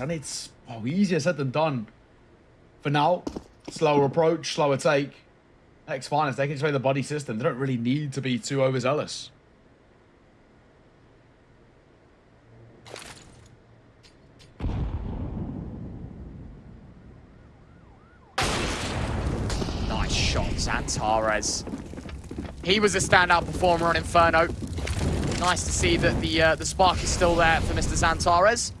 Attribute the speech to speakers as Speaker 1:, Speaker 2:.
Speaker 1: And it's oh, easier said than done. For now, slower approach, slower take. Heck's fine they can just play the body system. They don't really need to be too overzealous.
Speaker 2: Nice shot, Xantares. He was a standout performer on Inferno. Nice to see that the uh, the spark is still there for Mr. Xantares.